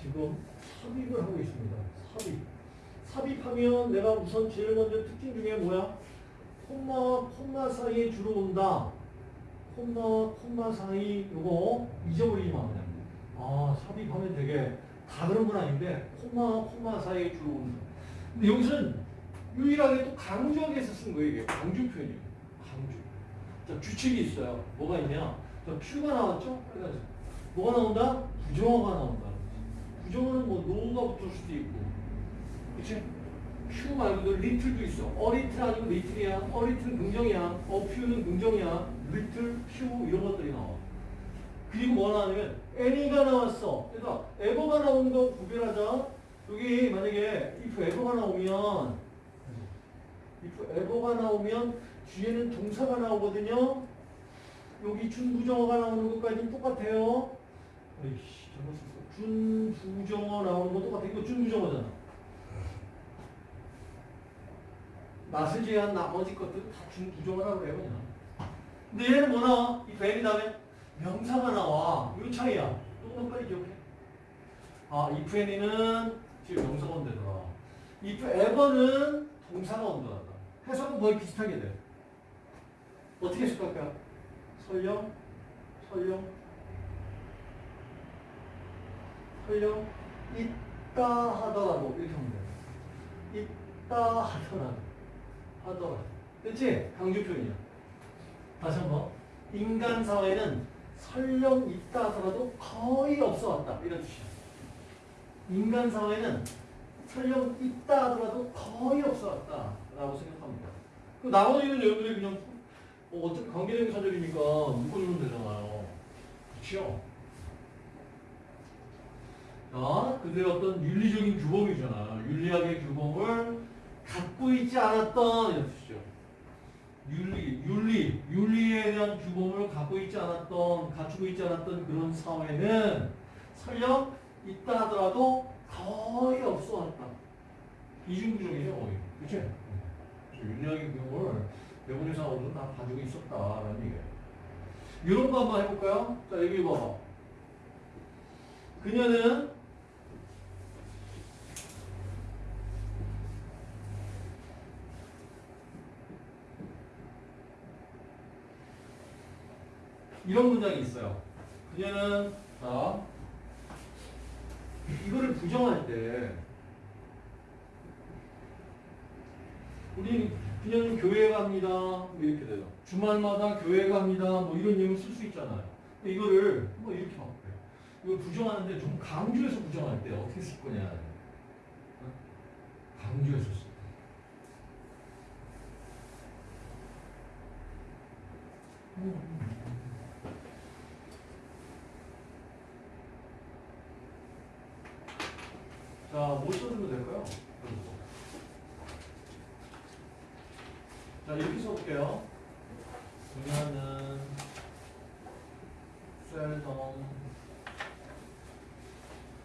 지금 삽입을 하고 있습니다. 삽입. 삽입하면 내가 우선 제일 먼저 특징 중에 뭐야? 콤마 콤마 사이에 주로 온다. 콤마 콤마 사이 요거 잊어버리지 마 그냥. 아 삽입하면 되게 다 그런 건 아닌데 콤마 콤마 사이에 주로 온다. 근데 여기서는 유일하게 또 강조하게 해서 쓴 거예요 이게 강조 표현이에요. 강조. 자 규칙이 있어요. 뭐가 있냐? 자 큐가 나왔죠? 빨간색. 뭐가 나온다? 부정어가 나온다. 부정어는 뭐 no가 붙을 수도 있고 그치? few 말고도 little도 있어. a little 아니고 little이야. a little은 긍정이야. a few는 긍정이야. little, few 이런 것들이 나와. 그리고 뭐 나오냐면 any가 나왔어. 그러니까 ever가 나오는 거 구별하자. 여기 만약에 if ever가 나오면 if ever가 나오면 뒤에는 동사가 나오거든요. 여기 준부정어가 나오는 것까지는 똑같아요. 에이씨, 잘못 썼어. 준부정어 나오는 거 똑같아. 이거 준부정어잖아. 낯을 제한 나머지 것들은 다 준부정어라고 그래요, 그냥. 근데 얘는 뭐 나와? 이 뱀이 다음에 명사가 나와. 이 차이야. 조금 빨리 기억해. 아, if any는 지금 명사가 온대더라. if ever는 동사가 온다다. 해석은 거의 비슷하게 돼. 어떻게 해석할까요? 설령, 설령, 설령, 있다 하더라도 이렇게 하면 돼. 있다 하더라도, 하더라도. 그치? 강조 표현이야. 다시 한 번. 인간 사회는 설령 있다 하더라도 거의 없어 왔다. 이런 뜻이야. 인간 사회는 설령 있다 하더라도 거의 없어 왔다. 라고 생각합니다. 그 나머지는 여러분들이 그냥 뭐 어차피 관계적인 사절이니까 묶어주면 되잖아요. 그렇죠? 자, 그들의 어떤 윤리적인 규범이잖아. 윤리학의 규범을 갖고 있지 않았던 이런 뜻이죠. 윤리, 윤리, 윤리에 대한 규범을 갖고 있지 않았던, 갖추고 있지 않았던 그런 사회는 설령 있다 하더라도 거의 없어 왔다. 이중부정이죠, 거의. 그치? 윤리학의 규범을 대부분의 사람들은 다 가지고 있었다라는 얘기예요. 이런 거 한번 해볼까요? 자, 여기 봐봐. 그녀는 이런 문장이 있어요. 그녀는 자 이거를 부정할 때 우리 그녀는 교회 갑니다. 뭐 이렇게 돼요. 주말마다 교회 갑니다. 뭐 이런 내용을 쓸수 있잖아요. 이거를 뭐 이렇게 바꿔요. 이걸 부정하는데 좀 강조해서 부정할 때 어떻게 쓸 거냐. 어? 강조해서 쓸 때. 자, 뭐 써주면 될까요? 자, 이렇게 써볼게요. 그녀는 seldom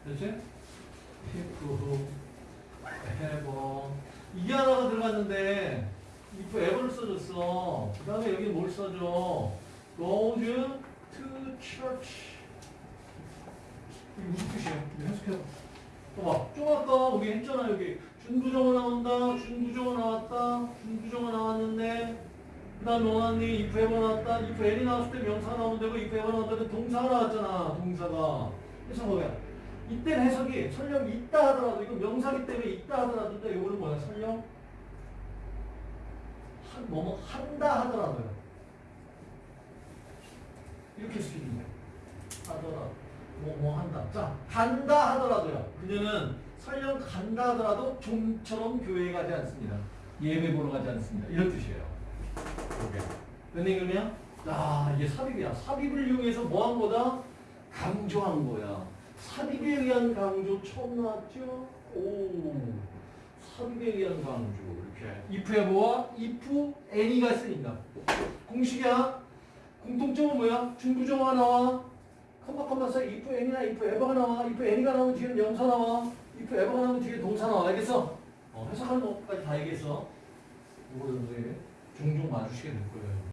그렇지? pick have 이게 하나가 들어갔는데 if ever를 써줬어. 그 다음에 여기 뭘 써줘? goes to church 이게 무슨 뜻이야? 해석해봐. 봐봐. 좀 아까 우리 했잖아 여기. 준부정어 나온다. 준부정어 나왔다. 준부정어 나왔는데. 그 다음에 원하니 if ever 나왔다. if any 나왔을 때 명사 나오면 되고 if ever 나왔을 때 동사가 나왔잖아 동사가. 그래서 뭐야. 이때 해석이 설령 있다 하더라도 이거 명사기 때문에 있다 하더라도 이거는 뭐야? 설령 한, 뭐뭐 한다 하더라도요. 이렇게 쓰는 거야. 하더라도 뭐, 뭐 한다. 자, 간다 하더라도요. 그녀는 설령 간다 하더라도 좀처럼 교회에 가지 않습니다. 예배 보러 가지 않습니다. 이런 뜻이에요. 이게. 은행은요? 아, 이게 삽입이야. 삽입을 이용해서 뭐 한 거다? 강조한 거야. 삽입에 의한 강조 처음 나왔죠? 오. 삽입에 의한 강조. 이렇게. if ever와 if any가 쓰인다. 공식이야. 공통점은 뭐야? 중부정화 나와. 컴마 컴마 써 if any나 if ever가 나와 if any가 나오면 뒤에 명사 나와 if ever가 나오면 뒤에 동사 나와 알겠어? 어, 해석하는 것까지 다 얘기했어 이거를 이제 종종 마주치게 될 거예요